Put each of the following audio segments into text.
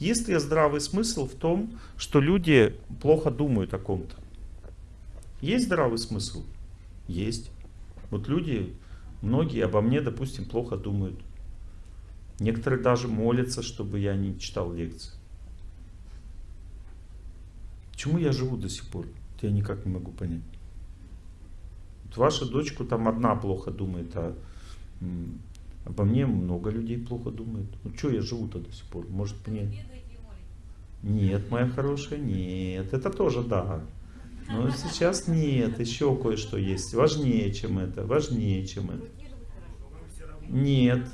Есть ли здравый смысл в том, что люди плохо думают о ком-то? Есть здравый смысл? Есть. Вот люди, многие обо мне, допустим, плохо думают. Некоторые даже молятся, чтобы я не читал лекции. Почему я живу до сих пор? Это я никак не могу понять. Вот ваша дочку там одна плохо думает, а обо мне много людей плохо думают. Ну что я живу-то до сих пор? Может мне... Нет, моя хорошая, нет. Это тоже да. Но сейчас нет, еще кое-что есть. Важнее, чем это. Важнее, чем это. Нет,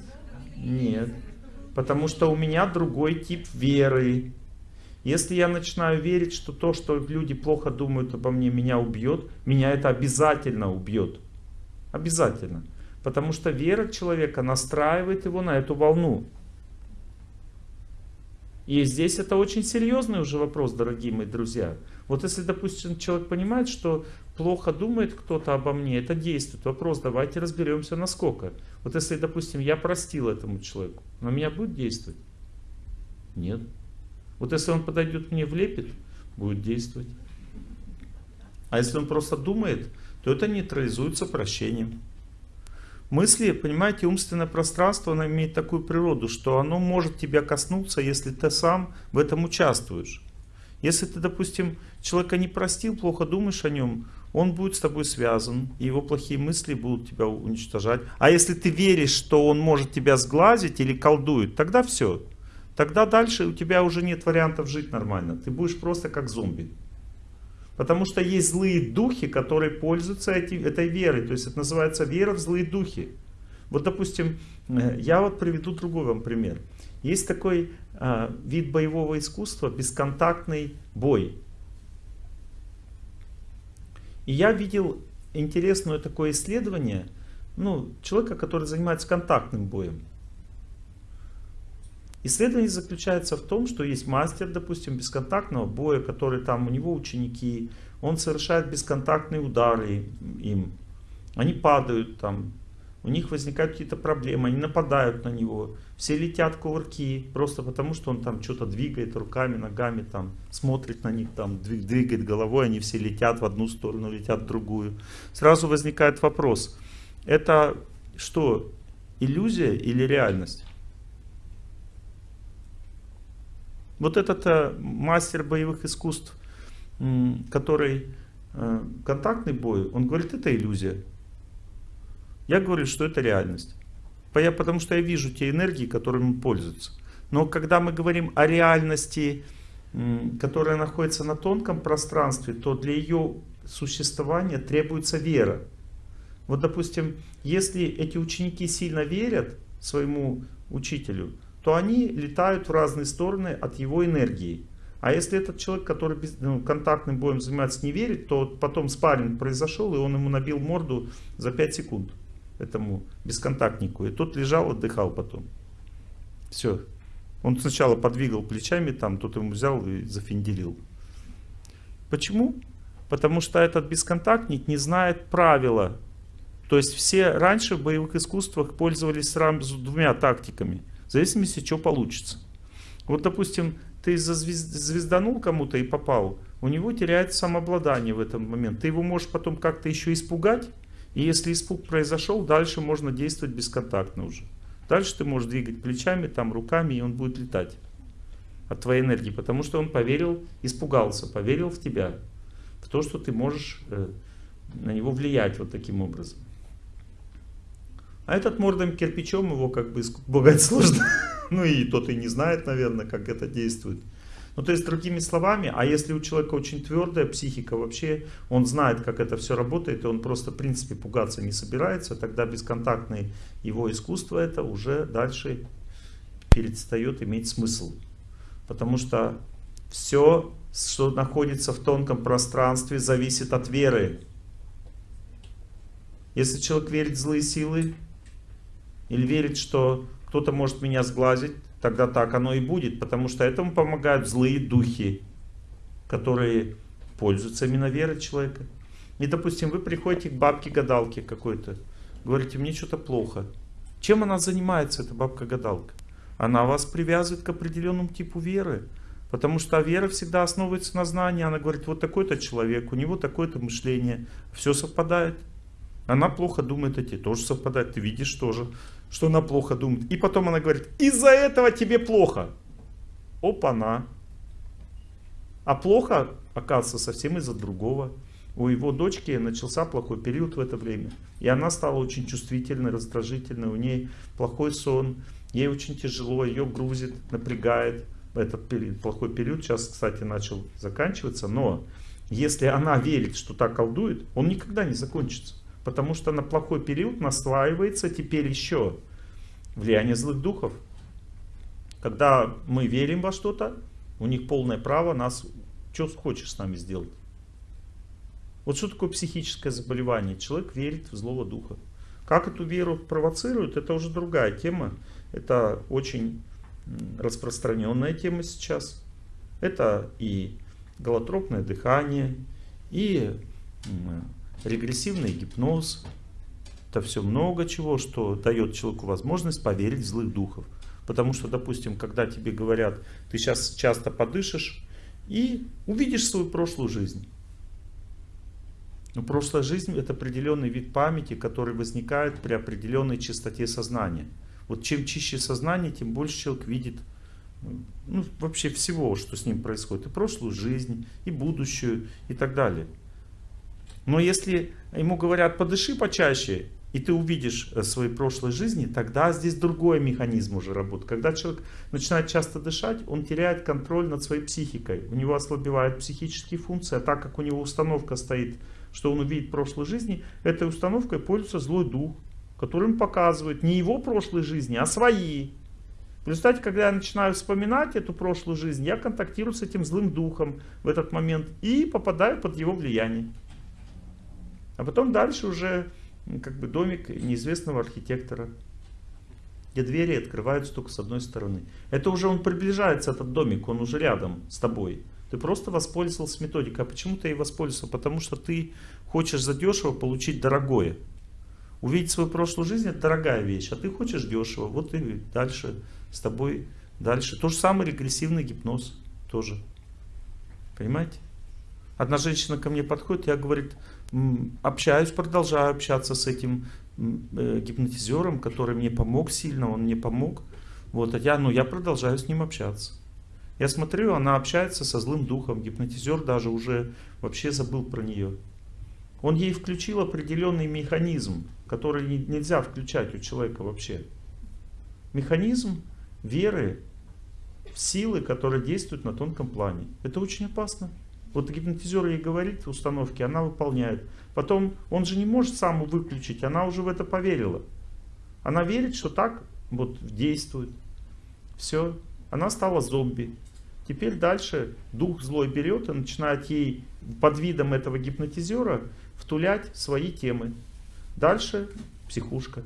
нет. Потому что у меня другой тип веры. Если я начинаю верить, что то, что люди плохо думают обо мне, меня убьет, меня это обязательно убьет. Обязательно. Потому что вера человека настраивает его на эту волну. И здесь это очень серьезный уже вопрос, дорогие мои друзья. Вот если, допустим, человек понимает, что плохо думает кто-то обо мне, это действует. Вопрос, давайте разберемся, насколько. Вот если, допустим, я простил этому человеку, на меня будет действовать? Нет. Вот если он подойдет мне влепит, будет действовать. А если он просто думает, то это нейтрализуется прощением. Мысли, понимаете, умственное пространство, оно имеет такую природу, что оно может тебя коснуться, если ты сам в этом участвуешь. Если ты, допустим, человека не простил, плохо думаешь о нем, он будет с тобой связан, и его плохие мысли будут тебя уничтожать. А если ты веришь, что он может тебя сглазить или колдует, тогда все. Тогда дальше у тебя уже нет вариантов жить нормально. Ты будешь просто как зомби. Потому что есть злые духи, которые пользуются эти, этой верой. То есть это называется вера в злые духи. Вот, допустим, э, я вот приведу другой вам пример. Есть такой э, вид боевого искусства, бесконтактный бой. И я видел интересное такое исследование, ну, человека, который занимается контактным боем. Исследование заключается в том, что есть мастер, допустим, бесконтактного боя, который там, у него ученики, он совершает бесконтактные удары им. Они падают там, у них возникают какие-то проблемы, они нападают на него. Все летят кувырки, просто потому что он там что-то двигает руками, ногами, там смотрит на них, там двигает головой, они все летят в одну сторону, летят в другую. Сразу возникает вопрос, это что, иллюзия или реальность? Вот этот э, мастер боевых искусств, который э, контактный бой, он говорит, это иллюзия. Я говорю, что это реальность. Потому что я вижу те энергии, которыми пользуются. Но когда мы говорим о реальности, которая находится на тонком пространстве, то для ее существования требуется вера. Вот, допустим, если эти ученики сильно верят своему учителю, то они летают в разные стороны от его энергии. А если этот человек, который ну, контактным боем занимается, не верит, то потом спарринг произошел, и он ему набил морду за 5 секунд, этому бесконтактнику. И тот лежал, отдыхал потом. Все. Он сначала подвигал плечами, там, тот ему взял и зафинделил. Почему? Потому что этот бесконтактник не знает правила. То есть все раньше в боевых искусствах пользовались сразу двумя тактиками – в зависимости, что получится. Вот, допустим, ты звезданул кому-то и попал, у него теряется самообладание в этом момент. Ты его можешь потом как-то еще испугать, и если испуг произошел, дальше можно действовать бесконтактно уже. Дальше ты можешь двигать плечами, там руками, и он будет летать от твоей энергии, потому что он поверил, испугался, поверил в тебя, в то, что ты можешь э, на него влиять вот таким образом. А этот мордом кирпичом его как бы испугать сложно. ну и тот и не знает, наверное, как это действует. Ну то есть другими словами, а если у человека очень твердая психика вообще, он знает, как это все работает, и он просто в принципе пугаться не собирается, тогда бесконтактное его искусство это уже дальше перестает иметь смысл. Потому что все, что находится в тонком пространстве, зависит от веры. Если человек верит в злые силы, или верит, что кто-то может меня сглазить, тогда так оно и будет, потому что этому помогают злые духи, которые пользуются именно верой человека. И, допустим, вы приходите к бабке-гадалке какой-то, говорите, мне что-то плохо. Чем она занимается, эта бабка-гадалка? она вас привязывает к определенному типу веры. Потому что вера всегда основывается на знании. Она говорит, вот такой-то человек, у него такое-то мышление. Все совпадает. Она плохо думает, а тебе тоже совпадает. Ты видишь тоже, что она плохо думает. И потом она говорит, из-за этого тебе плохо. Опа-на. А плохо, оказывается, совсем из-за другого. У его дочки начался плохой период в это время. И она стала очень чувствительной, раздражительной. У ней плохой сон. Ей очень тяжело, ее грузит, напрягает этот период, плохой период сейчас, кстати, начал заканчиваться, но если она верит, что так колдует, он никогда не закончится. Потому что на плохой период наслаивается теперь еще влияние злых духов. Когда мы верим во что-то, у них полное право нас, что хочешь с нами сделать. Вот что такое психическое заболевание? Человек верит в злого духа. Как эту веру провоцируют, это уже другая тема. Это очень распространенная тема сейчас. Это и голотропное дыхание, и регрессивный гипноз. Это все много чего, что дает человеку возможность поверить в злых духов. Потому что, допустим, когда тебе говорят, ты сейчас часто подышишь и увидишь свою прошлую жизнь. Но прошлая жизнь это определенный вид памяти, который возникает при определенной чистоте сознания. Вот чем чище сознание, тем больше человек видит ну, вообще всего, что с ним происходит. И прошлую жизнь, и будущую, и так далее. Но если ему говорят, подыши почаще, и ты увидишь э, свои прошлой жизни, тогда здесь другой механизм уже работает. Когда человек начинает часто дышать, он теряет контроль над своей психикой. У него ослабевают психические функции, а так как у него установка стоит, что он увидит прошлой жизни, этой установкой пользуется злой дух которым показывают не его прошлой жизни, а свои. В результате, когда я начинаю вспоминать эту прошлую жизнь, я контактирую с этим злым духом в этот момент и попадаю под его влияние. А потом дальше уже как бы домик неизвестного архитектора, где двери открываются только с одной стороны. Это уже он приближается, этот домик, он уже рядом с тобой. Ты просто воспользовался методикой. А почему ты ей воспользовался? Потому что ты хочешь задешево получить дорогое. Увидеть свою прошлую жизнь это дорогая вещь, а ты хочешь дешево, вот и дальше с тобой дальше. То же самое регрессивный гипноз тоже. Понимаете? Одна женщина ко мне подходит, я говорит, общаюсь, продолжаю общаться с этим э, гипнотизером, который мне помог сильно, он мне помог. Вот, а я, ну, я продолжаю с ним общаться. Я смотрю, она общается со злым духом, гипнотизер даже уже вообще забыл про нее. Он ей включил определенный механизм, который нельзя включать у человека вообще. Механизм веры в силы, которые действуют на тонком плане. Это очень опасно. Вот гипнотизер ей говорит установки, она выполняет. Потом он же не может сам выключить, она уже в это поверила. Она верит, что так вот действует. Все, она стала зомби. Теперь дальше дух злой берет и начинает ей под видом этого гипнотизера втулять свои темы. Дальше психушка.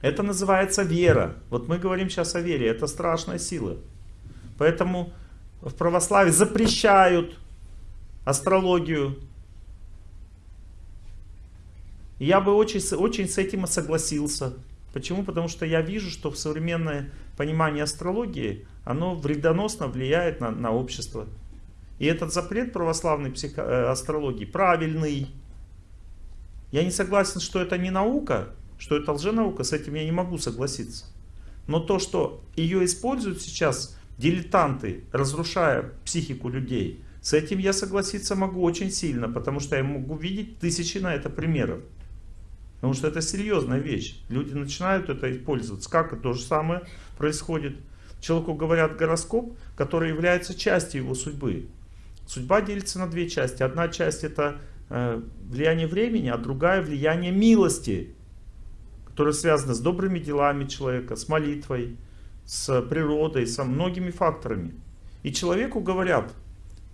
Это называется вера. Вот мы говорим сейчас о вере. Это страшная сила. Поэтому в православии запрещают астрологию. я бы очень, очень с этим согласился. Почему? Потому что я вижу, что в современное понимание астрологии, оно вредоносно влияет на, на общество. И этот запрет православной психо э, астрологии правильный. Я не согласен, что это не наука, что это лженаука, с этим я не могу согласиться. Но то, что ее используют сейчас дилетанты, разрушая психику людей, с этим я согласиться могу очень сильно, потому что я могу видеть тысячи на это примеров. Потому что это серьезная вещь. Люди начинают это использовать. Как то же самое происходит. Человеку говорят гороскоп, который является частью его судьбы. Судьба делится на две части. Одна часть это э, влияние времени, а другая влияние милости, которая связана с добрыми делами человека, с молитвой, с природой, со многими факторами. И человеку говорят,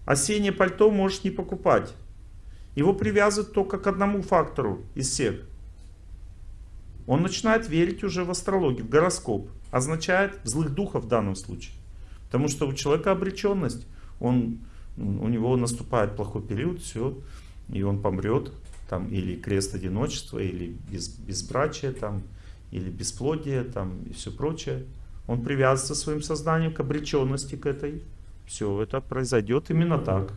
осеннее пальто можешь не покупать. Его привязывают только к одному фактору из всех. Он начинает верить уже в астрологию, в гороскоп. Означает злых духов в данном случае. Потому что у человека обреченность. Он у него наступает плохой период, все, и он помрет, там, или крест одиночества, или без, безбрачия, там, или бесплодие там и все прочее. Он привязывается своим сознанием к обреченности к этой. Все, это произойдет именно так.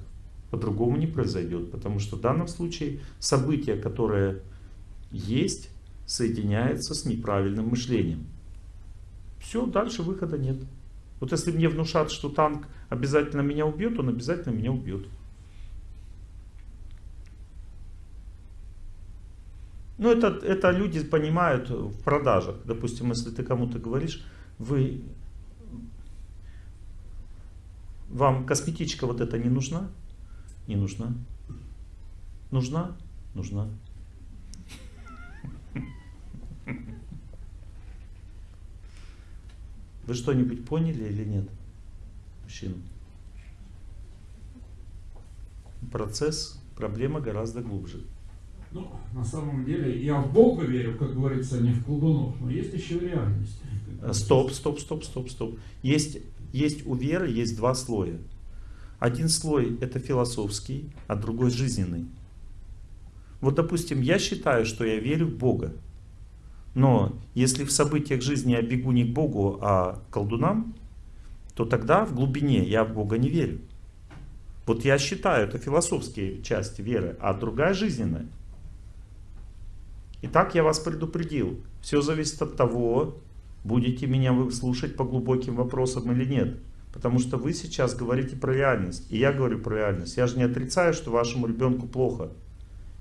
По-другому не произойдет, потому что в данном случае событие, которое есть, соединяется с неправильным мышлением. Все, дальше выхода нет. Вот если мне внушат, что танк обязательно меня убьет, он обязательно меня убьет. Ну, это, это люди понимают в продажах. Допустим, если ты кому-то говоришь, вы, вам косметичка вот эта не нужна? Не нужна. Нужна? Нужна. Вы что-нибудь поняли или нет? Мужчина. Процесс, проблема гораздо глубже. Ну, на самом деле, я в Бога верю, как говорится, не в колдунов, но есть еще реальность. Стоп, стоп, стоп, стоп, стоп. Есть, есть у веры есть два слоя. Один слой это философский, а другой жизненный. Вот, допустим, я считаю, что я верю в Бога. Но если в событиях жизни я бегу не к Богу, а к колдунам, то тогда в глубине я в Бога не верю. Вот я считаю, это философские части веры, а другая жизненная. Итак, я вас предупредил. Все зависит от того, будете меня вы слушать по глубоким вопросам или нет. Потому что вы сейчас говорите про реальность. И я говорю про реальность. Я же не отрицаю, что вашему ребенку плохо.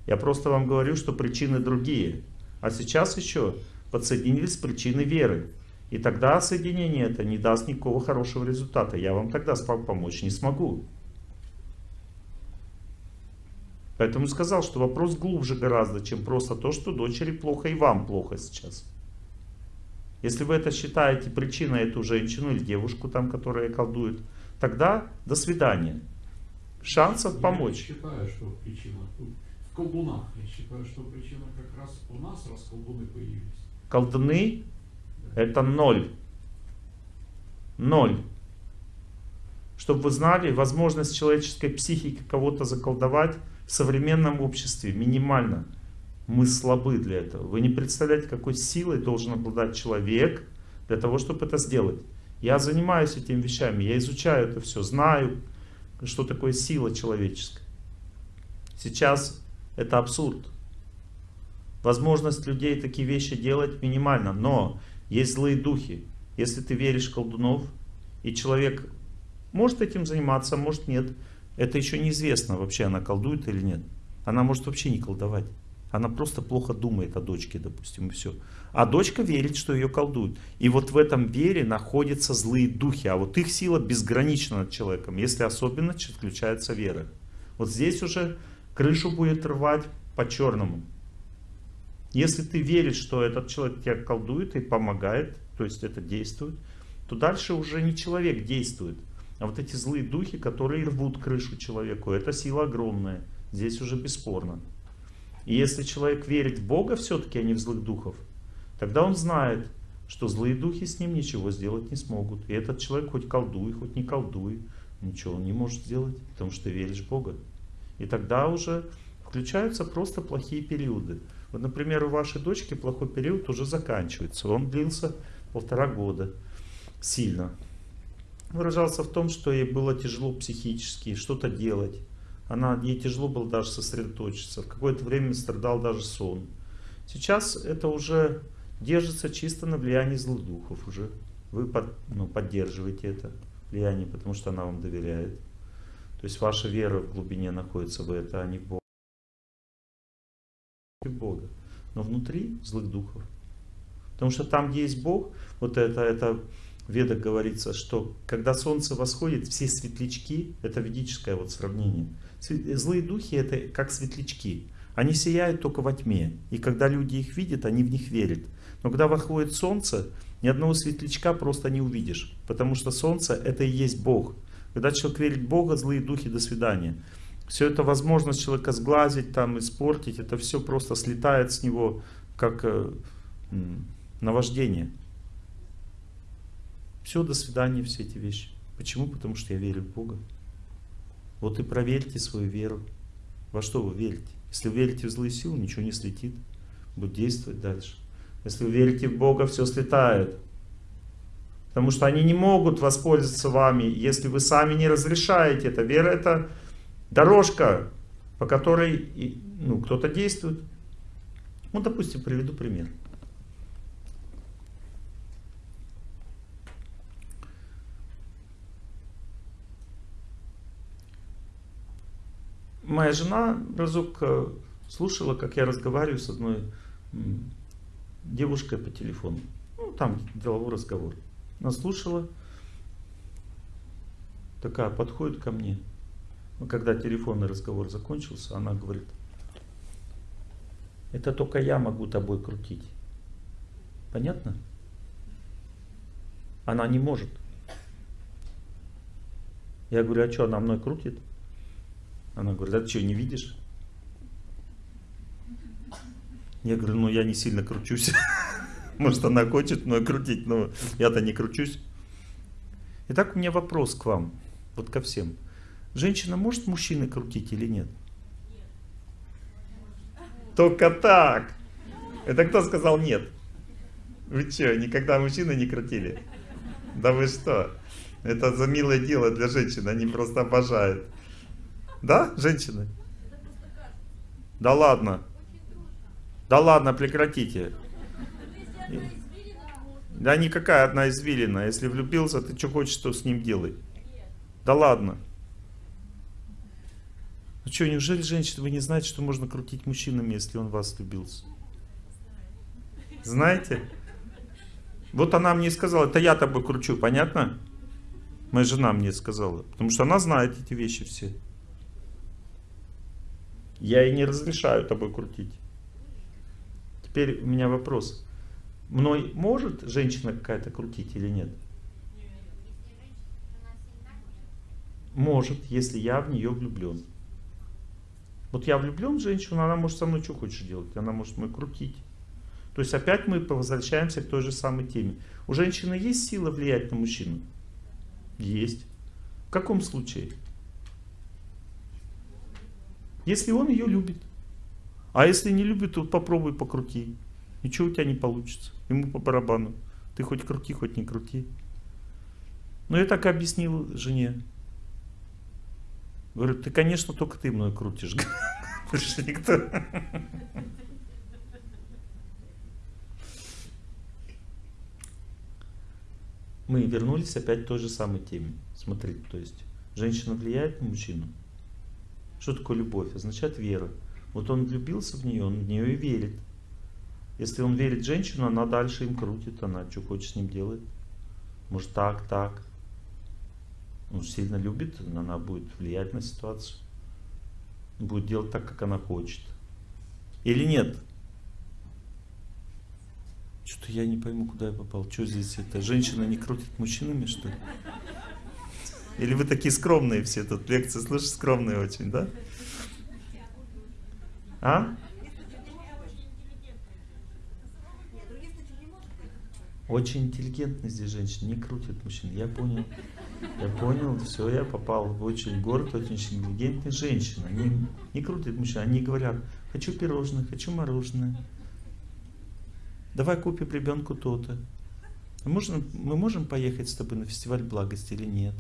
Я просто вам говорю, что причины другие. А сейчас еще подсоединились причины веры. И тогда соединение это не даст никакого хорошего результата. Я вам тогда помочь не смогу. Поэтому сказал, что вопрос глубже гораздо, чем просто то, что дочери плохо и вам плохо сейчас. Если вы это считаете причиной эту женщину или девушку там, которая колдует, тогда до свидания. Шансов я помочь. Я считаю, что причина в колдунах. Я считаю, что причина как раз у нас, раз колдуны появились. Колдуны это ноль. Ноль. Чтобы вы знали, возможность человеческой психики кого-то заколдовать в современном обществе минимально. Мы слабы для этого. Вы не представляете, какой силой должен обладать человек для того, чтобы это сделать. Я занимаюсь этими вещами, я изучаю это все, знаю, что такое сила человеческая. Сейчас это абсурд. Возможность людей такие вещи делать минимальна, но есть злые духи. Если ты веришь в колдунов, и человек может этим заниматься, может нет, это еще неизвестно, вообще она колдует или нет. Она может вообще не колдовать. Она просто плохо думает о дочке, допустим, и все. А дочка верит, что ее колдуют. И вот в этом вере находятся злые духи. А вот их сила безгранична над человеком, если особенно включается вера. Вот здесь уже крышу будет рвать по-черному. Если ты веришь, что этот человек тебя колдует и помогает, то есть это действует, то дальше уже не человек действует, а вот эти злые духи, которые рвут крышу человеку, это сила огромная. Здесь уже бесспорно. И если человек верит в Бога все-таки, а не в злых духов, тогда он знает, что злые духи с ним ничего сделать не смогут. И этот человек хоть колдуй, хоть не колдуй, ничего он не может сделать, потому что веришь в Бога. И тогда уже включаются просто плохие периоды. Вот, например, у вашей дочки плохой период уже заканчивается. Он длился полтора года сильно выражался в том, что ей было тяжело психически что-то делать. Она, ей тяжело было даже сосредоточиться. В какое-то время страдал даже сон. Сейчас это уже держится чисто на влиянии злых духов уже. Вы под, ну, поддерживаете это влияние, потому что она вам доверяет. То есть ваша вера в глубине находится в это, а не в Бога. Бога. Но внутри злых духов. Потому что там, где есть Бог, вот это, это Ведах говорится, что когда солнце восходит, все светлячки, это ведическое вот сравнение, злые духи это как светлячки, они сияют только во тьме, и когда люди их видят, они в них верят. Но когда восходит солнце, ни одного светлячка просто не увидишь, потому что солнце это и есть Бог. Когда человек верит в Бога, злые духи, до свидания. Все это возможность человека сглазить, там, испортить, это все просто слетает с него, как э, наваждение. Все, до свидания, все эти вещи. Почему? Потому что я верю в Бога. Вот и проверьте свою веру. Во что вы верите? Если вы верите в злые силы, ничего не слетит. Будет действовать дальше. Если вы верите в Бога, все слетает. Потому что они не могут воспользоваться вами, если вы сами не разрешаете это. Вера это дорожка, по которой ну, кто-то действует. Ну, допустим, приведу пример. Моя жена разок э, слушала, как я разговариваю с одной девушкой по телефону. Ну, там деловой разговор. Она слушала, такая подходит ко мне. Ну, когда телефонный разговор закончился, она говорит, это только я могу тобой крутить. Понятно? Она не может. Я говорю, а что, она мной крутит? Она говорит, а ты что, не видишь? Я говорю, ну я не сильно кручусь. Может она хочет мной крутить, но я-то не кручусь. Итак, у меня вопрос к вам, вот ко всем. Женщина может мужчины крутить или нет? Только так. Это кто сказал нет? Вы что, никогда мужчины не крутили? Да вы что? Это за милое дело для женщин, они просто обожают. Да, женщины? Да ладно. Да ладно, прекратите. Да никакая одна извилина. Если влюбился, ты что хочешь, что с ним делай. Да ладно. Ну что, неужели, женщина, вы не знаете, что можно крутить мужчинами, если он вас влюбился? Знаете? Вот она мне сказала, это я тобой кручу, понятно? Моя жена мне сказала. Потому что она знает эти вещи все. Я ей не разрешаю тобой крутить. Теперь у меня вопрос. Мной может женщина какая-то крутить или нет? Может, если я в нее влюблен. Вот я влюблен в женщину, она может со мной что хочешь делать. Она может мной крутить. То есть опять мы возвращаемся к той же самой теме. У женщины есть сила влиять на мужчину? Есть. В каком случае? Если он ее любит. А если не любит, то попробуй покрути. Ничего у тебя не получится. Ему по барабану. Ты хоть крути, хоть не крути. Но я так объяснил жене. Говорю, ты, конечно, только ты мной крутишь. Больше никто. Мы вернулись опять к той же самой теме. Смотрите, то есть женщина влияет на мужчину. Что такое любовь? Означает вера. Вот он влюбился в нее, он в нее и верит. Если он верит женщину, она дальше им крутит, она что хочет с ним делает. Может так, так. Он сильно любит, она будет влиять на ситуацию. Будет делать так, как она хочет. Или нет? Что-то я не пойму, куда я попал. Что здесь это? Женщина не крутит мужчинами, что ли? Или вы такие скромные все тут лекции слышишь, скромные очень, да? А? Очень интеллигентные здесь женщины, не крутят мужчин. Я понял. Я понял, все, я попал в очень город, очень интеллигентные женщины. Они не крутят мужчин, они говорят, хочу пирожное, хочу мороженое. Давай купим ребенку то-то. Можно, мы можем поехать с тобой на фестиваль благости или нет?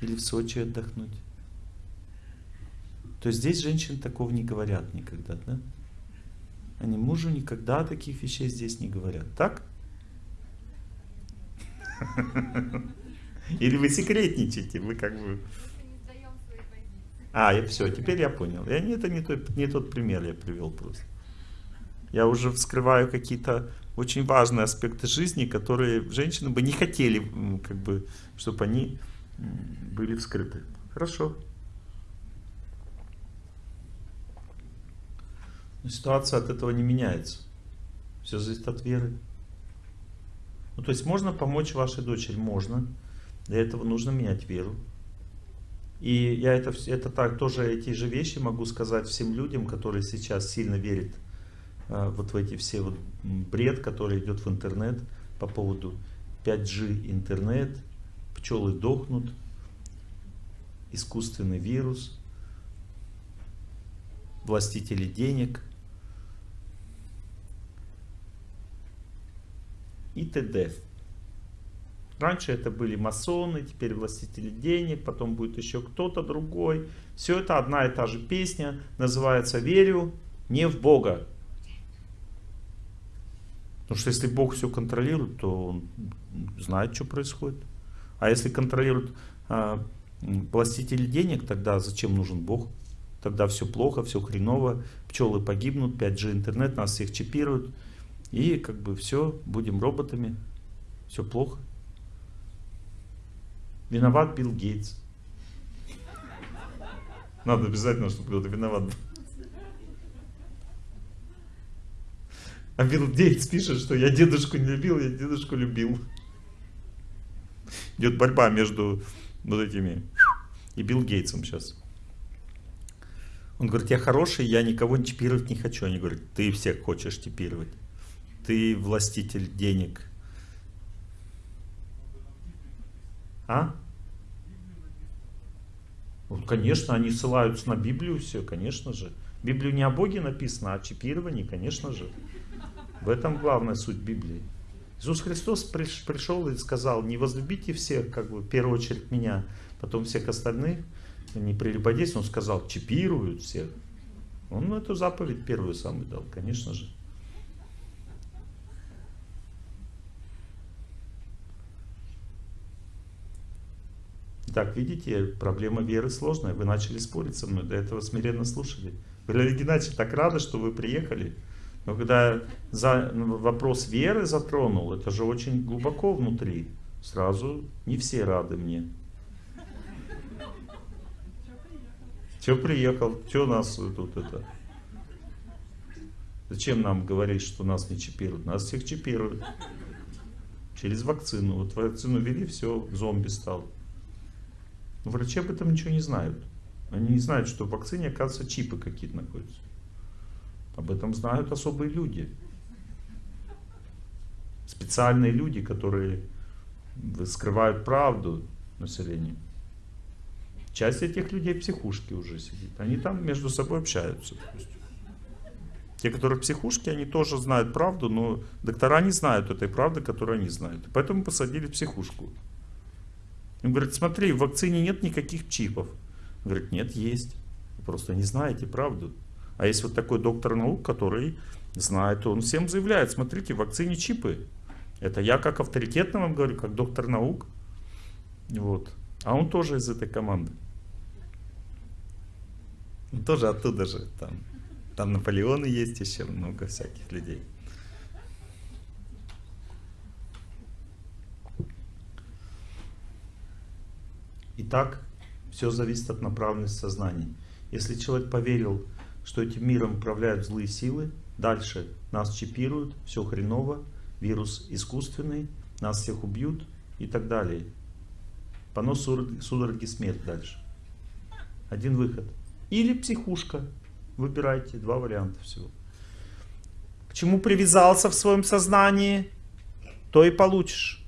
Или в Сочи отдохнуть? То есть здесь женщины такого не говорят никогда, да? Они мужу никогда таких вещей здесь не говорят. Так? Или вы секретничаете, вы как бы... А, и все, теперь я понял. Я, это не, тот, не тот пример я привел просто. Я уже вскрываю какие-то очень важные аспекты жизни, которые женщины бы не хотели, как бы, чтобы они были вскрыты. Хорошо. Но ситуация от этого не меняется. Все зависит от веры. Ну, то есть можно помочь вашей дочери? Можно. Для этого нужно менять веру. И я это, это так, тоже эти же вещи могу сказать всем людям, которые сейчас сильно верят э, вот в эти все вот бред, который идет в интернет по поводу 5G интернет, пчелы дохнут, искусственный вирус, властители денег – и т.д. Раньше это были масоны, теперь властители денег, потом будет еще кто-то другой. Все это одна и та же песня, называется «Верю не в Бога». Потому что если Бог все контролирует, то Он знает, что происходит. А если контролирует а, властители денег, тогда зачем нужен Бог? Тогда все плохо, все хреново, пчелы погибнут, 5G интернет, нас всех чипируют. И как бы все, будем роботами, все плохо. Виноват Билл Гейтс. Надо обязательно, чтобы кто-то виноват был. А Билл Гейтс пишет, что я дедушку не любил, я дедушку любил. Идет борьба между вот этими и Билл Гейтсом сейчас. Он говорит, я хороший, я никого чипировать не хочу. Они говорят, ты всех хочешь чипировать. Ты властитель денег. А? Вот, конечно, они ссылаются на Библию все, конечно же. Библию не о Боге написано, а о чипировании, конечно же. В этом главная суть Библии. Иисус Христос пришел и сказал, не возлюбите всех, как бы, в первую очередь меня, потом всех остальных, не прелюбодействуют, он сказал, чипируют всех. Он эту заповедь первую самую дал, конечно же. Так, видите, проблема веры сложная. Вы начали спорить со мной, до этого смиренно слушали. Олег Геннадьевич, так рады, что вы приехали. Но когда за, ну, вопрос веры затронул, это же очень глубоко внутри. Сразу не все рады мне. Че приехал? Че нас тут это? Зачем нам говорить, что нас не чипируют? Нас всех чипируют. Через вакцину. Вот вакцину ввели, все, зомби стал. Но врачи об этом ничего не знают. Они не знают, что в вакцине, оказывается, чипы какие-то находятся. Об этом знают особые люди. Специальные люди, которые скрывают правду населению. Часть этих людей в психушке уже сидит. Они там между собой общаются. Те, которые в психушке, они тоже знают правду, но доктора не знают этой правды, которую они знают. Поэтому посадили в психушку. Он говорит, смотри, в вакцине нет никаких чипов. Говорит, нет, есть. Вы просто не знаете правду. А есть вот такой доктор наук, который знает, он всем заявляет, смотрите, в вакцине чипы. Это я как авторитетно вам говорю, как доктор наук. Вот. А он тоже из этой команды. Он тоже оттуда же. Там, там Наполеоны есть еще много всяких людей. Итак, все зависит от направленности сознания. Если человек поверил, что этим миром управляют злые силы, дальше нас чипируют, все хреново, вирус искусственный, нас всех убьют и так далее. Понос судороги смерть дальше. Один выход. Или психушка. Выбирайте, два варианта всего. К чему привязался в своем сознании, то и получишь.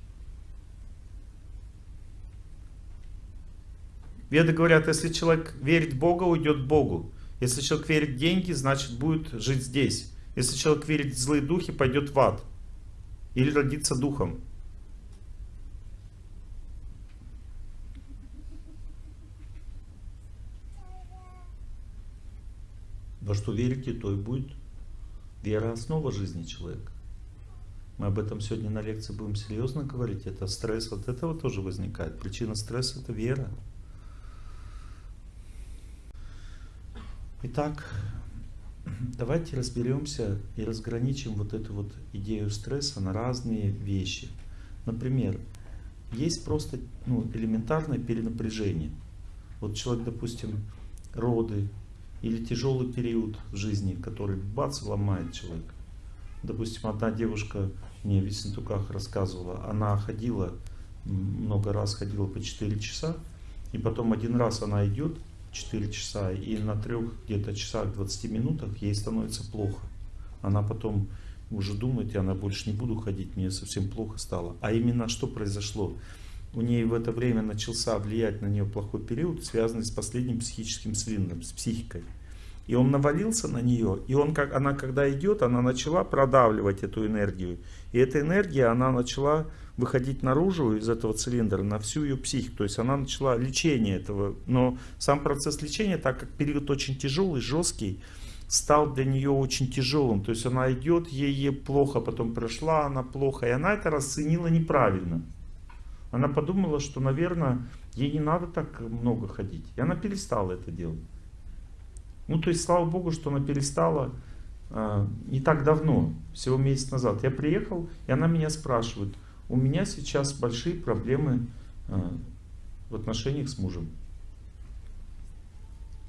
Веды говорят, если человек верит в Бога, уйдет к Богу. Если человек верит в деньги, значит будет жить здесь. Если человек верит в злые духи, пойдет в ад. Или родится духом. Во что верите, то и будет. Вера – основа жизни человека. Мы об этом сегодня на лекции будем серьезно говорить. Это стресс, от этого тоже возникает. Причина стресса – это вера. Итак, давайте разберемся и разграничим вот эту вот идею стресса на разные вещи. Например, есть просто ну, элементарное перенапряжение. Вот человек, допустим, роды или тяжелый период в жизни, который бац, ломает человека. Допустим, одна девушка мне в Весентуках рассказывала, она ходила, много раз ходила по 4 часа, и потом один раз она идет, 4 часа, и на трех где-то часах 20 минутах ей становится плохо. Она потом уже думает, я на больше не буду ходить, мне совсем плохо стало. А именно что произошло? У нее в это время начался влиять на нее плохой период, связанный с последним психическим цилиндром, с психикой. И он навалился на нее, и он, как, она когда идет, она начала продавливать эту энергию. И эта энергия, она начала выходить наружу из этого цилиндра на всю ее психику. То есть она начала лечение этого. Но сам процесс лечения, так как период очень тяжелый, жесткий, стал для нее очень тяжелым. То есть она идет, ей, ей плохо, потом прошла она плохо. И она это расценила неправильно. Она подумала, что, наверное, ей не надо так много ходить. И она перестала это делать. Ну, то есть, слава Богу, что она перестала э, не так давно, всего месяц назад. Я приехал, и она меня спрашивает, у меня сейчас большие проблемы э, в отношениях с мужем.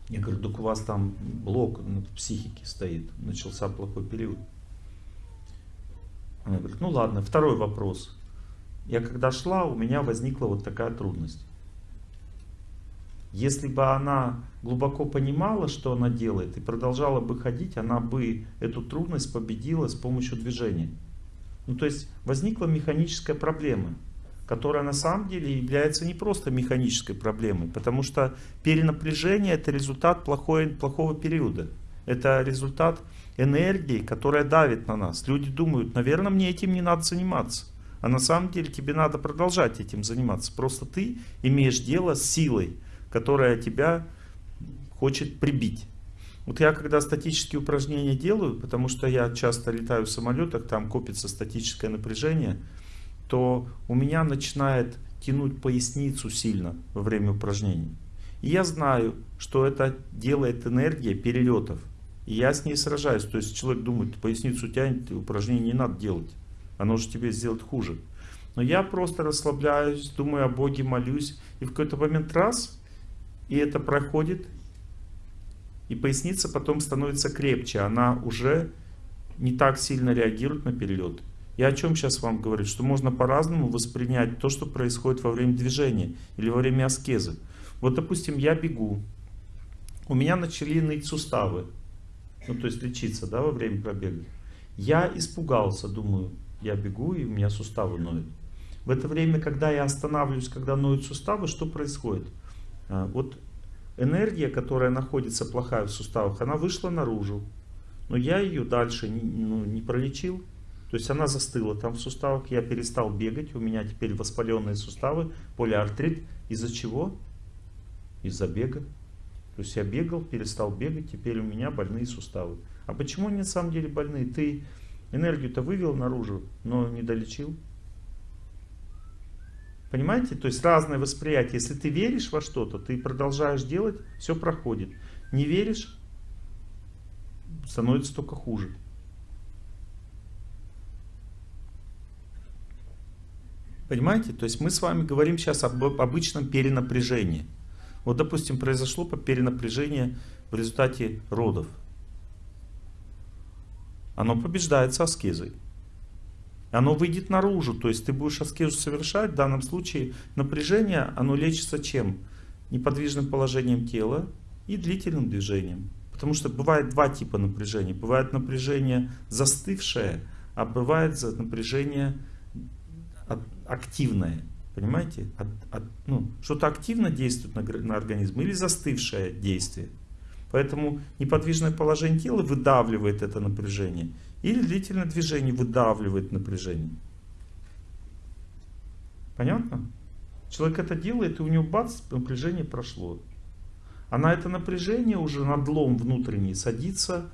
Я говорю, так у вас там блок на психике стоит, начался плохой период. Она говорит, ну ладно, второй вопрос. Я когда шла, у меня возникла вот такая трудность. Если бы она глубоко понимала, что она делает, и продолжала бы ходить, она бы эту трудность победила с помощью движения. Ну то есть возникла механическая проблема, которая на самом деле является не просто механической проблемой, потому что перенапряжение это результат плохой, плохого периода. Это результат энергии, которая давит на нас. Люди думают, наверное, мне этим не надо заниматься. А на самом деле тебе надо продолжать этим заниматься. Просто ты имеешь дело с силой, которая тебя хочет прибить. Вот я когда статические упражнения делаю, потому что я часто летаю в самолетах, там копится статическое напряжение, то у меня начинает тянуть поясницу сильно во время упражнений. И я знаю, что это делает энергия перелетов. И я с ней сражаюсь. То есть человек думает, поясницу тянет, упражнение не надо делать. Оно же тебе сделает хуже. Но я просто расслабляюсь, думаю о Боге, молюсь. И в какой-то момент раз, и это проходит, и поясница потом становится крепче, она уже не так сильно реагирует на перелет. Я о чем сейчас вам говорю? Что можно по-разному воспринять то, что происходит во время движения или во время аскезы. Вот, допустим, я бегу, у меня начали ныть суставы, ну, то есть лечиться, да, во время пробега. Я испугался, думаю, я бегу, и у меня суставы ноют. В это время, когда я останавливаюсь, когда ноют суставы, что происходит? А, вот энергия, которая находится плохая в суставах, она вышла наружу. Но я ее дальше не, ну, не пролечил. То есть она застыла там в суставах, я перестал бегать, у меня теперь воспаленные суставы, полиартрит. Из-за чего? Из-за бега. То есть я бегал, перестал бегать, теперь у меня больные суставы. А почему они на самом деле больные? Ты энергию-то вывел наружу, но не долечил. Понимаете? То есть разное восприятие. Если ты веришь во что-то, ты продолжаешь делать, все проходит. Не веришь, становится только хуже. Понимаете? То есть мы с вами говорим сейчас об обычном перенапряжении. Вот, допустим, произошло перенапряжение в результате родов. Оно побеждается аскезой оно выйдет наружу. То есть ты будешь аскезу совершать, в данном случае напряжение, оно лечится чем? Неподвижным положением тела и длительным движением. Потому что бывает два типа напряжения. Бывает напряжение застывшее, а бывает напряжение активное. Понимаете? От, от, ну, Что-то активно действует на, на организм или застывшее действие. Поэтому неподвижное положение тела выдавливает это напряжение. Или длительное движение выдавливает напряжение. Понятно? Человек это делает, и у него бац, напряжение прошло. А на это напряжение уже надлом внутренний садится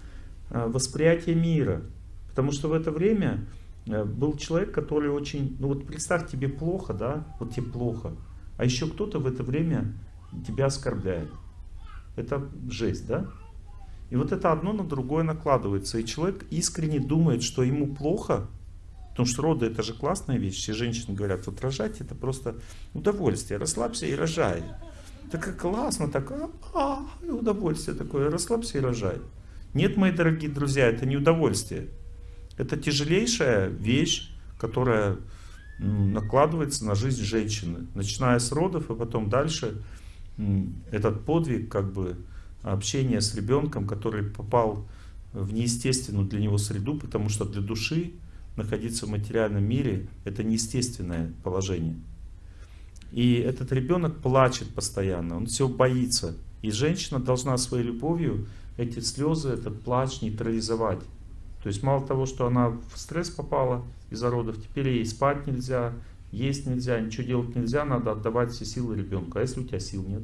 э, восприятие мира. Потому что в это время э, был человек, который очень... Ну вот представь, тебе плохо, да? Вот тебе плохо. А еще кто-то в это время тебя оскорбляет. Это жесть, да? И вот это одно на другое накладывается. И человек искренне думает, что ему плохо, потому что роды это же классная вещь. Все женщины говорят, вот рожать это просто удовольствие. Расслабься и рожай. Так классно, так а, а, удовольствие такое, расслабься и рожай. Нет, мои дорогие друзья, это не удовольствие. Это тяжелейшая вещь, которая накладывается на жизнь женщины. Начиная с родов и потом дальше этот подвиг как бы общение с ребенком, который попал в неестественную для него среду, потому что для души находиться в материальном мире это неестественное положение. И этот ребенок плачет постоянно, он все боится. И женщина должна своей любовью эти слезы, этот плач нейтрализовать. То есть мало того, что она в стресс попала из-за родов, теперь ей спать нельзя, есть нельзя, ничего делать нельзя, надо отдавать все силы ребенку. А если у тебя сил нет?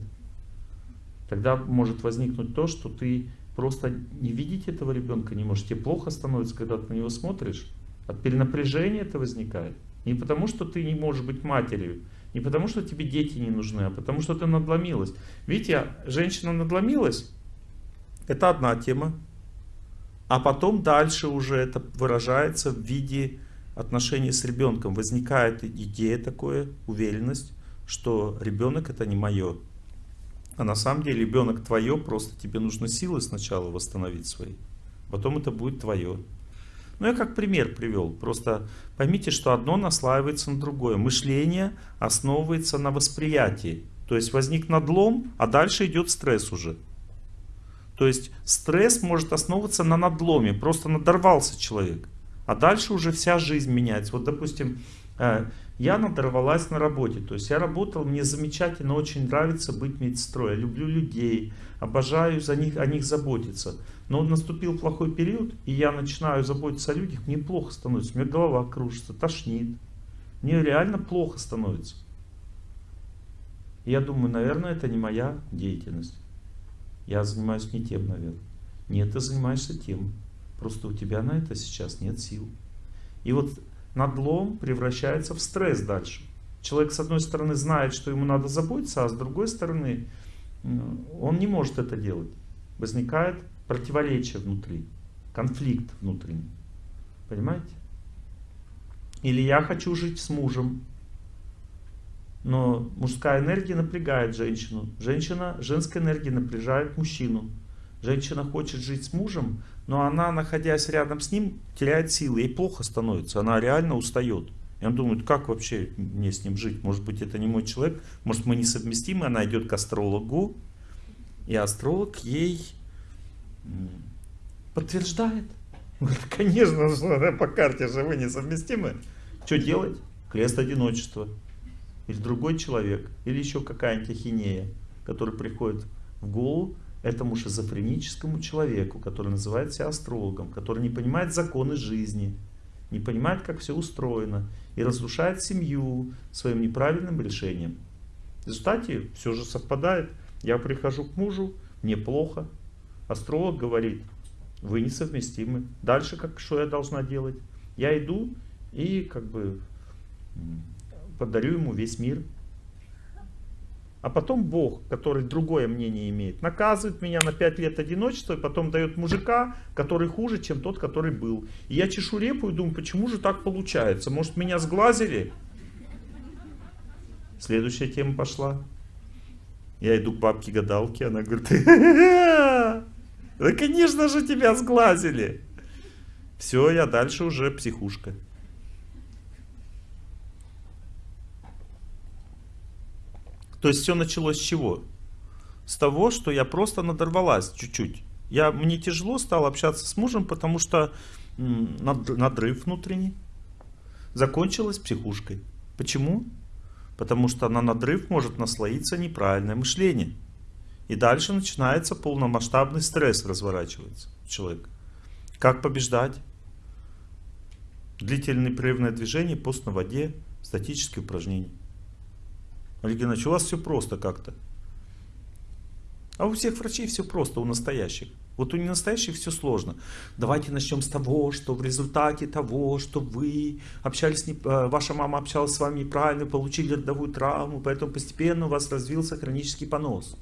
Тогда может возникнуть то, что ты просто не видеть этого ребенка не можешь. Тебе плохо становится, когда ты на него смотришь. От перенапряжения это возникает. Не потому, что ты не можешь быть матерью, не потому, что тебе дети не нужны, а потому, что ты надломилась. Видите, женщина надломилась, это одна тема. А потом дальше уже это выражается в виде отношений с ребенком. Возникает идея такое, уверенность, что ребенок это не мое. А на самом деле ребенок твое, просто тебе нужно силы сначала восстановить свои. Потом это будет твое. Ну, я как пример привел. Просто поймите, что одно наслаивается на другое. Мышление основывается на восприятии. То есть возник надлом, а дальше идет стресс уже. То есть стресс может основываться на надломе. Просто надорвался человек. А дальше уже вся жизнь меняется. Вот, допустим, э, я надорвалась на работе. То есть я работал, мне замечательно, очень нравится быть медсестрой. Я люблю людей, обожаю за них, о них заботиться. Но наступил плохой период, и я начинаю заботиться о людях, мне плохо становится. У меня голова кружится, тошнит. Мне реально плохо становится. И я думаю, наверное, это не моя деятельность. Я занимаюсь не тем, наверное. Нет, ты занимаешься тем. Просто у тебя на это сейчас нет сил. И вот надлом превращается в стресс дальше. Человек, с одной стороны, знает, что ему надо заботиться, а с другой стороны, он не может это делать. Возникает противоречие внутри, конфликт внутренний. Понимаете? Или я хочу жить с мужем, но мужская энергия напрягает женщину. Женщина, женская энергия напряжает мужчину. Женщина хочет жить с мужем, но она, находясь рядом с ним, теряет силы, ей плохо становится, она реально устает. И он думает, как вообще мне с ним жить? Может быть, это не мой человек, может, мы несовместимы. Она идет к астрологу, и астролог ей подтверждает. Говорит, конечно, что по карте же вы несовместимы. Что делать? Крест одиночества. Или другой человек, или еще какая-нибудь ахинея, которая приходит в голову, этому шизофреническому человеку, который называет себя астрологом, который не понимает законы жизни, не понимает, как все устроено, и разрушает семью своим неправильным решением. В результате все же совпадает. Я прихожу к мужу, мне плохо. Астролог говорит, вы несовместимы. Дальше как, что я должна делать? Я иду и как бы подарю ему весь мир. А потом Бог, который другое мнение имеет, наказывает меня на 5 лет одиночества, и потом дает мужика, который хуже, чем тот, который был. И я чешу репу и думаю, почему же так получается? Может, меня сглазили? Следующая тема пошла. Я иду к бабке-гадалке, она говорит, да конечно же тебя сглазили. Все, я дальше уже психушка. То есть все началось с чего? С того, что я просто надорвалась чуть-чуть. Я, мне тяжело стало общаться с мужем, потому что надрыв внутренний закончилась психушкой. Почему? Потому что на надрыв может наслоиться неправильное мышление. И дальше начинается полномасштабный стресс разворачивается человек. Как побеждать? Длительное непрерывное движение, пост на воде, статические упражнения. Олег Геннадьевич, у вас все просто как-то. А у всех врачей все просто, у настоящих. Вот у ненастоящих все сложно. Давайте начнем с того, что в результате того, что вы общались, не, э, ваша мама общалась с вами неправильно, получили родовую травму, поэтому постепенно у вас развился хронический понос.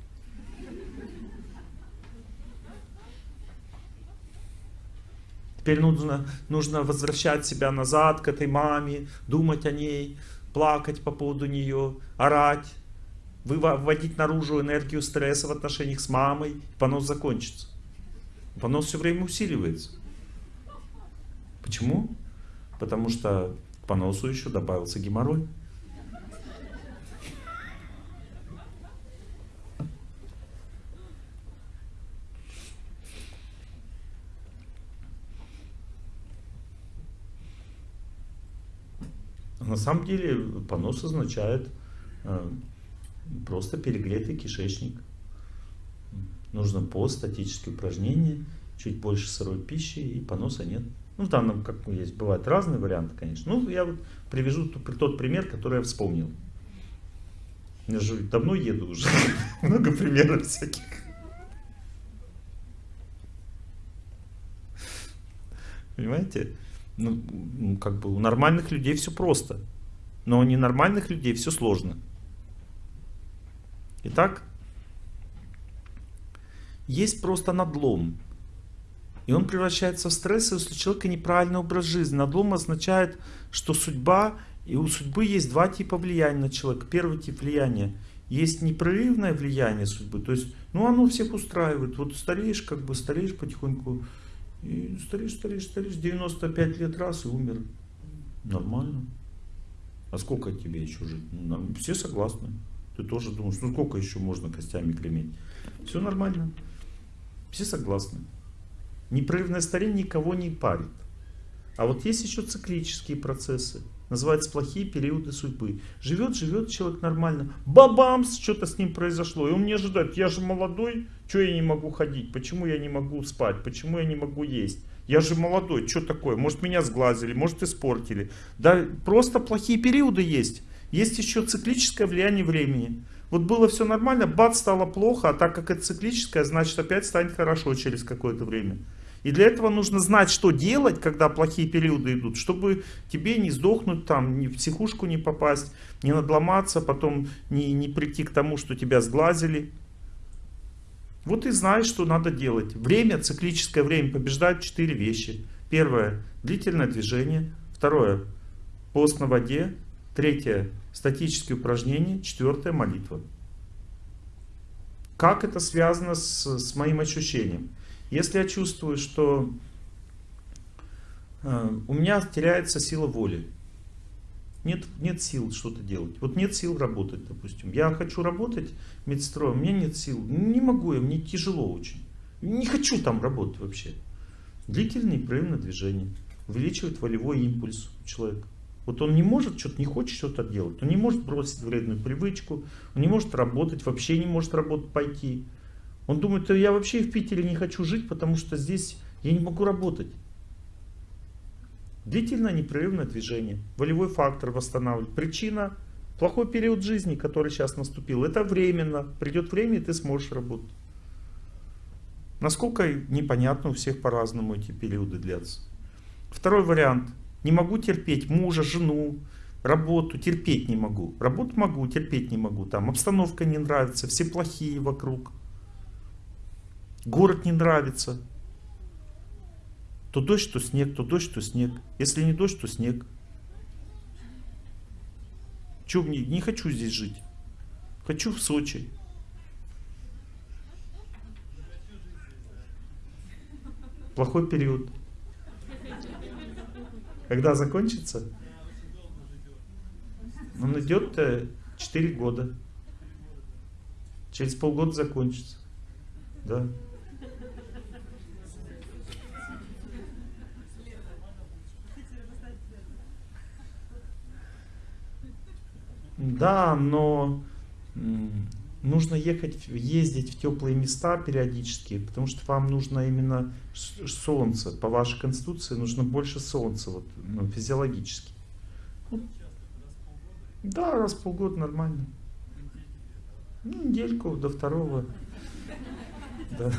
Теперь нужно, нужно возвращать себя назад к этой маме, думать о ней, плакать по поводу нее, орать, выводить наружу энергию стресса в отношениях с мамой, понос закончится. Понос все время усиливается. Почему? Потому что к поносу еще добавился геморрой. На самом деле понос означает э, просто перегретый кишечник. Нужно пост, статические упражнения, чуть больше сырой пищи и поноса нет. Ну, в данном, как есть, бывают разные варианты, конечно. Ну, я вот привяжу тот пример, который я вспомнил. Я же давно еду уже. Много примеров всяких. Понимаете? Ну, как бы у нормальных людей все просто. Но у ненормальных людей все сложно. Итак, есть просто надлом. И он превращается в стресс, если у человека неправильный образ жизни. Надлом означает, что судьба, и у судьбы есть два типа влияния на человека. Первый тип влияния. Есть непрерывное влияние судьбы, то есть, ну оно всех устраивает. Вот стареешь, как бы стареешь потихоньку, и стареешь, стареешь, стареешь, 95 лет раз и умер. Нормально. А сколько тебе еще жить? Ну, все согласны. Ты тоже думаешь, ну сколько еще можно костями креметь? Все нормально. Все согласны. Непрерывное старение никого не парит. А вот есть еще циклические процессы. Называются плохие периоды судьбы. Живет, живет человек нормально. Бабамс, что-то с ним произошло. И он не ожидает, я же молодой, что я не могу ходить? Почему я не могу спать? Почему я не могу есть? Я же молодой, что такое? Может меня сглазили, может испортили. Да просто плохие периоды есть. Есть еще циклическое влияние времени. Вот было все нормально, бац, стало плохо, а так как это циклическое, значит опять станет хорошо через какое-то время. И для этого нужно знать, что делать, когда плохие периоды идут, чтобы тебе не сдохнуть там, ни в психушку не попасть, не надломаться, потом не, не прийти к тому, что тебя сглазили. Вот и знаешь, что надо делать. Время, циклическое время побеждает четыре вещи. Первое – длительное движение. Второе – пост на воде. Третье – статические упражнения. Четвертое – молитва. Как это связано с, с моим ощущением? Если я чувствую, что э, у меня теряется сила воли, нет, нет сил что-то делать. Вот нет сил работать, допустим. Я хочу работать медстроем, у меня нет сил. Не могу я, мне тяжело очень. Не хочу там работать вообще. Длительное непрерывное движение увеличивает волевой импульс у человека. Вот он не может, что-то не хочет что-то делать. Он не может бросить вредную привычку, он не может работать, вообще не может работать пойти. Он думает, я вообще в Питере не хочу жить, потому что здесь я не могу работать. Длительное непрерывное движение, волевой фактор восстанавливает. Причина – плохой период жизни, который сейчас наступил. Это временно. Придет время, и ты сможешь работать. Насколько непонятно, у всех по-разному эти периоды длятся. Второй вариант. Не могу терпеть мужа, жену, работу, терпеть не могу. Работу могу, терпеть не могу. Там обстановка не нравится, все плохие вокруг. Город не нравится. То дождь, то снег, то дождь, то снег. Если не дождь, то снег. Че мне? Не хочу здесь жить. Хочу в Сочи. Плохой период. Когда закончится? Он идет 4 года. Через полгода закончится. Да. Да, но нужно ехать, ездить в теплые места периодически, потому что вам нужно именно солнце. По вашей конституции нужно больше солнца, вот, ну, физиологически. Да, раз в полгода нормально. Ну, недельку до второго. Да.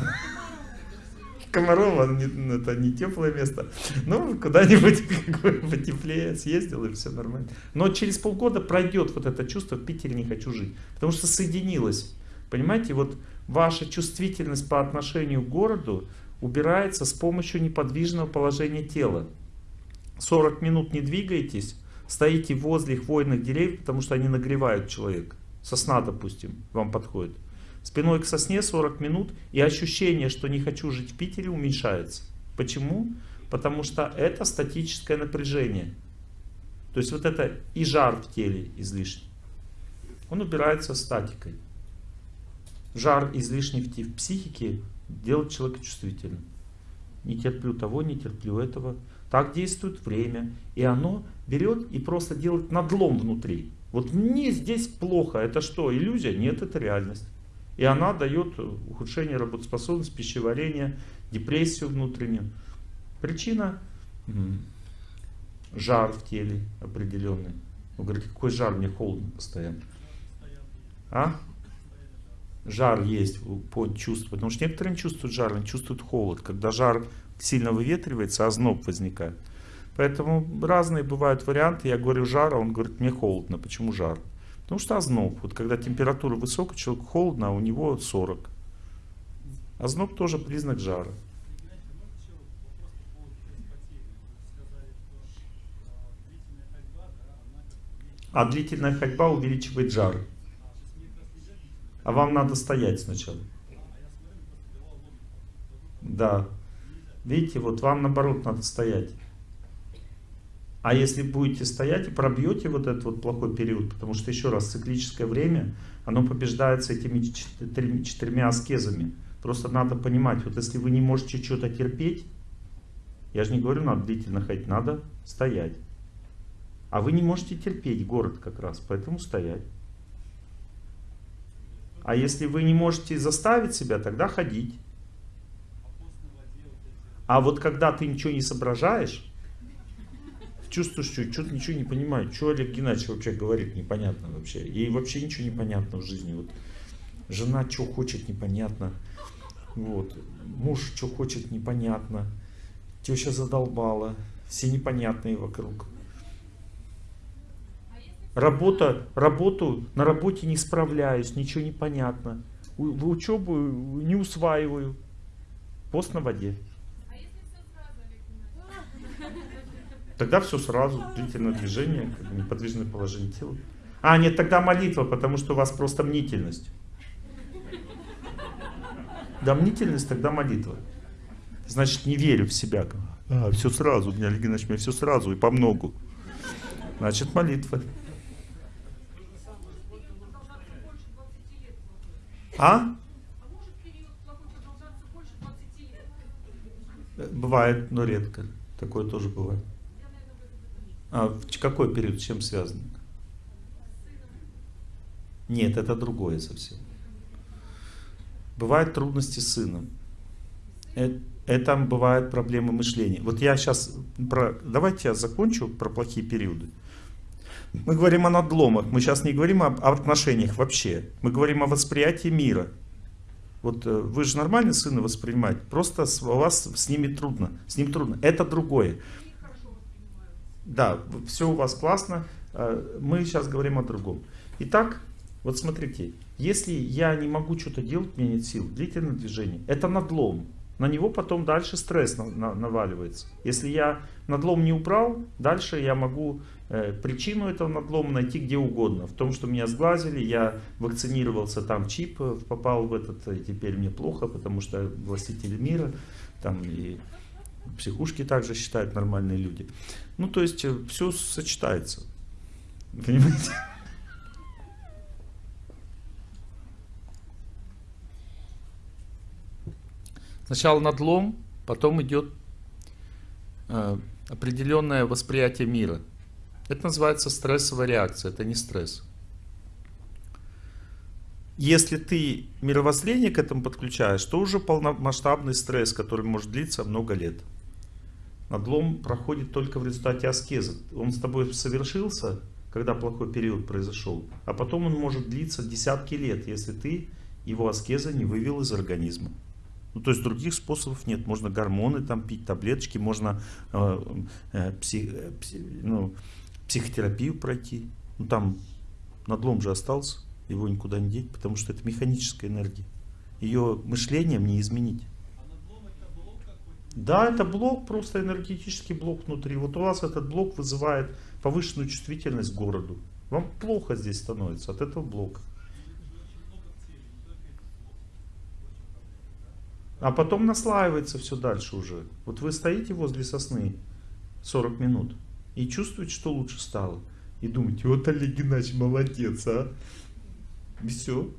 Комарова, ну, это не теплое место. Ну, куда-нибудь потеплее съездил, и все нормально. Но через полгода пройдет вот это чувство, в Питере не хочу жить. Потому что соединилось. Понимаете, вот ваша чувствительность по отношению к городу убирается с помощью неподвижного положения тела. 40 минут не двигаетесь, стоите возле хвойных деревьев, потому что они нагревают человека. Сосна, допустим, вам подходит спиной к сосне 40 минут, и ощущение, что не хочу жить в Питере, уменьшается. Почему? Потому что это статическое напряжение. То есть вот это и жар в теле излишний. Он убирается статикой. Жар излишний в психике делает человека чувствительным. Не терплю того, не терплю этого. Так действует время. И оно берет и просто делает надлом внутри. Вот мне здесь плохо. Это что, иллюзия? Нет, это реальность. И она дает ухудшение работоспособности, пищеварения, депрессию внутреннюю. Причина жар в теле определенный. Он говорит, какой жар, мне холодно постоянно. А? Жар есть под чувство. Потому что некоторые не чувствуют жар, они чувствуют холод. Когда жар сильно выветривается, озноб возникает. Поэтому разные бывают варианты. Я говорю жар, а он говорит, мне холодно. Почему жар? Потому что озноб. Вот когда температура высокая, человеку холодно, а у него 40. Озноб тоже признак жара. А длительная ходьба увеличивает жар. А вам надо стоять сначала. Да. Видите, вот вам наоборот надо стоять. А если будете стоять и пробьете вот этот вот плохой период, потому что еще раз, циклическое время, оно побеждается этими четырьмя аскезами. Просто надо понимать, вот если вы не можете что-то терпеть, я же не говорю, надо длительно ходить, надо стоять. А вы не можете терпеть город как раз, поэтому стоять. А если вы не можете заставить себя, тогда ходить. А вот когда ты ничего не соображаешь, чувствуешь, что что-то ничего не понимаю, что Олег Геннадьевич вообще говорит, непонятно вообще. Ей вообще ничего не понятно в жизни. Вот жена что хочет, непонятно. Вот. Муж что хочет, непонятно. Теща задолбала. Все непонятные вокруг. Работа, работу, на работе не справляюсь, ничего не понятно. В учебу не усваиваю. Пост на воде. Тогда все сразу, длительное движение, неподвижное положение тела. А, нет, тогда молитва, потому что у вас просто мнительность. Да, мнительность, тогда молитва. Значит, не верю в себя. А, все сразу, у меня, мне все сразу и по многу. Значит, молитва. А? Бывает, но редко. Такое тоже бывает. А в какой период, с чем связан? Нет, это другое совсем. Бывают трудности с сыном. Это, это бывают проблемы мышления. Вот я сейчас, про, давайте я закончу про плохие периоды. Мы говорим о надломах, мы сейчас не говорим об, отношениях вообще. Мы говорим о восприятии мира. Вот э, вы же нормально сына воспринимаете, просто у вас с ними трудно, с ним трудно. Это другое. Да, все у вас классно. Э, мы сейчас говорим о другом. Итак, вот смотрите, если я не могу что-то делать, меня нет сил, длительное движение, это надлом. На него потом дальше стресс на, на, наваливается. Если я надлом не убрал, дальше я могу э, причину этого надлома найти где угодно. В том, что меня сглазили, я вакцинировался, там чип э, попал в этот, и теперь мне плохо, потому что властители мира, там и психушки также считают нормальные люди. Ну, то есть, э, все сочетается. Понимаете? Сначала надлом, потом идет э, определенное восприятие мира. Это называется стрессовая реакция, это не стресс. Если ты мировоззрение к этому подключаешь, то уже полномасштабный стресс, который может длиться много лет. Надлом проходит только в результате аскеза. Он с тобой совершился, когда плохой период произошел, а потом он может длиться десятки лет, если ты его аскеза не вывел из организма. Ну, то есть других способов нет. Можно гормоны там пить, таблеточки, можно э, э, псих, э, псих, ну, психотерапию пройти. Ну, там надлом же остался, его никуда не деть, потому что это механическая энергия. Ее мышлением не изменить. Да, это блок, просто энергетический блок внутри. Вот у вас этот блок вызывает повышенную чувствительность городу. Вам плохо здесь становится от этого блока. А потом наслаивается все дальше уже. Вот вы стоите возле сосны 40 минут и чувствуете, что лучше стало. И думаете, вот Олег Геннадьевич молодец, а? Все.